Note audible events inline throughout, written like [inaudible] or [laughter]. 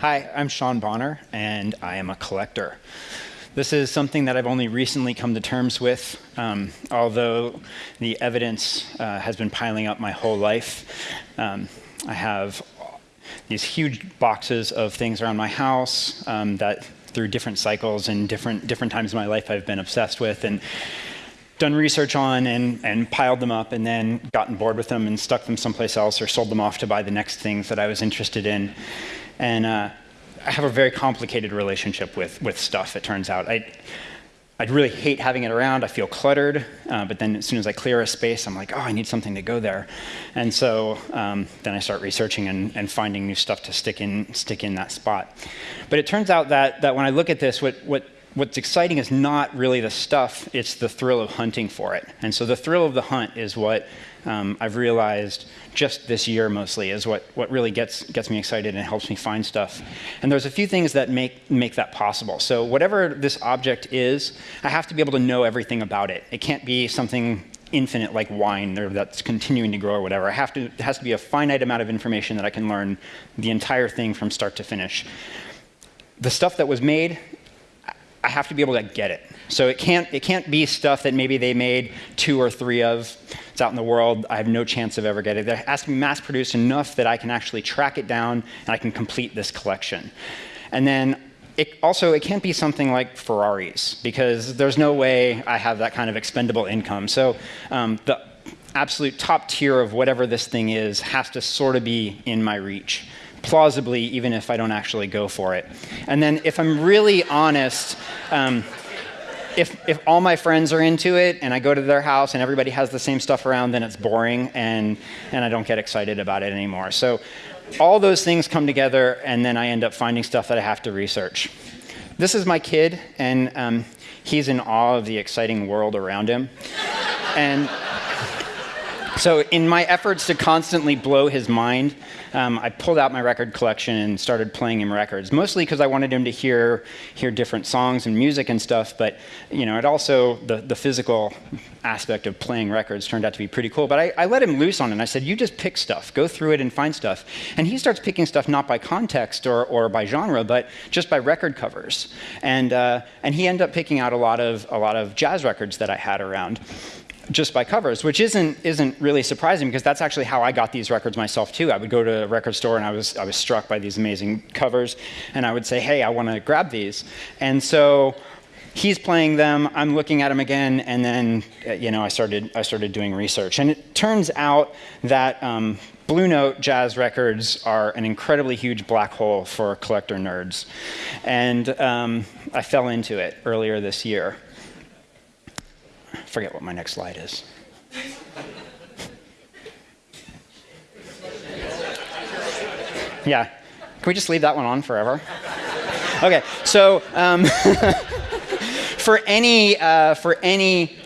Hi, I'm Sean Bonner, and I am a collector. This is something that I've only recently come to terms with, um, although the evidence uh, has been piling up my whole life. Um, I have these huge boxes of things around my house um, that through different cycles and different, different times in my life I've been obsessed with and done research on and, and piled them up and then gotten bored with them and stuck them someplace else or sold them off to buy the next things that I was interested in. And uh, I have a very complicated relationship with, with stuff, it turns out. I, I'd really hate having it around. I feel cluttered, uh, but then as soon as I clear a space, I'm like, oh, I need something to go there. And so um, then I start researching and, and, finding new stuff to stick in, stick in that spot. But it turns out that, that when I look at this, what, what what's exciting is not really the stuff, it's the thrill of hunting for it. And so the thrill of the hunt is what um, I've realized just this year mostly is what, what really gets, gets me excited and helps me find stuff. And there's a few things that make, make that possible. So whatever this object is, I have to be able to know everything about it. It can't be something infinite like wine that's continuing to grow or whatever. I have to, it has to be a finite amount of information that I can learn the entire thing from start to finish. The stuff that was made I have to be able to get it. So it can't, it can't be stuff that maybe they made two or three of. It's out in the world. I have no chance of ever getting it. Has to be mass produced enough that I can actually track it down and I can complete this collection. And then it also, it can't be something like Ferraris because there's no way I have that kind of expendable income. So um, the absolute top tier of whatever this thing is has to sort of be in my reach plausibly, even if I don't actually go for it. And then if I'm really honest, um, if, if all my friends are into it and I go to their house and everybody has the same stuff around, then it's boring and, and I don't get excited about it anymore. So all those things come together and then I end up finding stuff that I have to research. This is my kid and um, he's in awe of the exciting world around him. and so in my efforts to constantly blow his mind, um, I pulled out my record collection and started playing him records, mostly because I wanted him to hear, hear different songs and music and stuff, but you know, it also, the, the physical aspect of playing records turned out to be pretty cool. But I, I let him loose on it, and I said, you just pick stuff, go through it and find stuff. And he starts picking stuff not by context or, or by genre, but just by record covers. And, uh, and he ended up picking out a lot of, a lot of jazz records that I had around just by covers, which isn't, isn't really surprising because that's actually how I got these records myself too. I would go to a record store and I was, I was struck by these amazing covers and I would say, hey, I want to grab these. And so he's playing them, I'm looking at them again, and then uh, you know, I, started, I started doing research. And it turns out that um, Blue Note jazz records are an incredibly huge black hole for collector nerds. And um, I fell into it earlier this year forget what my next slide is. yeah. Can we just leave that one on forever? Okay, so um, [laughs] for any uh, for any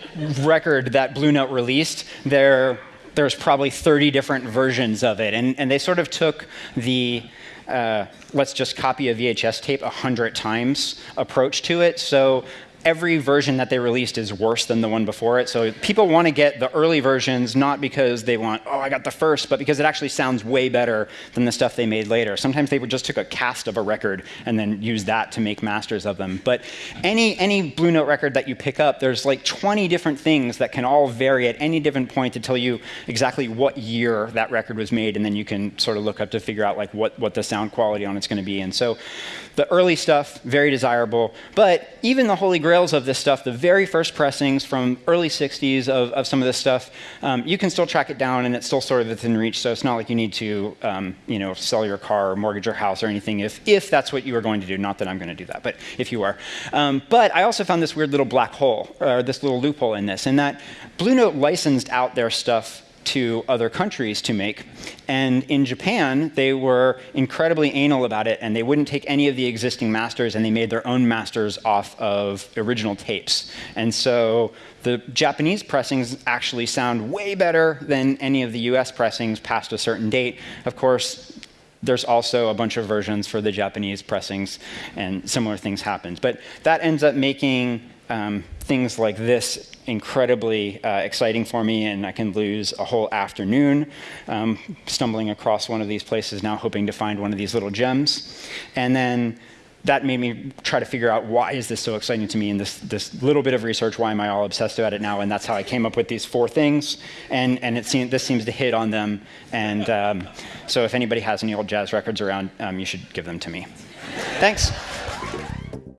record that Blue Note released, there there's probably 30 different versions of it, and and they sort of took the uh, let's just copy a VHS tape 100 times approach to it. So every version that they released is worse than the one before it. So people want to get the early versions not because they want, oh, I got the first, but because it actually sounds way better than the stuff they made later. Sometimes they just took a cast of a record and then used that to make masters of them. But any, any Blue Note record that you pick up, there's like 20 different things that can all vary at any different point to tell you exactly what year that record was made, and then you can sort of look up to figure out like what, what the sound quality on it's going to be. And so the early stuff, very desirable, but even the Holy Grail grails of this stuff, the very first pressings from early 60s of, of some of this stuff, um, you can still track it down and it's still sort of within reach. So it's not like you need to, um, you know, sell your car or mortgage your house or anything if, if that's what you are going to do. Not that I'm going to do that, but if you are. Um, but I also found this weird little black hole, or this little loophole in this, and that Blue Note licensed out their stuff to other countries to make. And in Japan, they were incredibly anal about it, and they wouldn't take any of the existing masters, and they made their own masters off of original tapes. And so the Japanese pressings actually sound way better than any of the US pressings past a certain date. Of course, there's also a bunch of versions for the Japanese pressings, and similar things happened. But that ends up making um, things like this incredibly uh, exciting for me, and I can lose a whole afternoon um, stumbling across one of these places now, hoping to find one of these little gems. And then that made me try to figure out why is this so exciting to me and this, this little bit of research, why am I all obsessed about it now? And that's how I came up with these four things. And, and it seemed, this seems to hit on them. And um, so if anybody has any old jazz records around, um, you should give them to me. Thanks.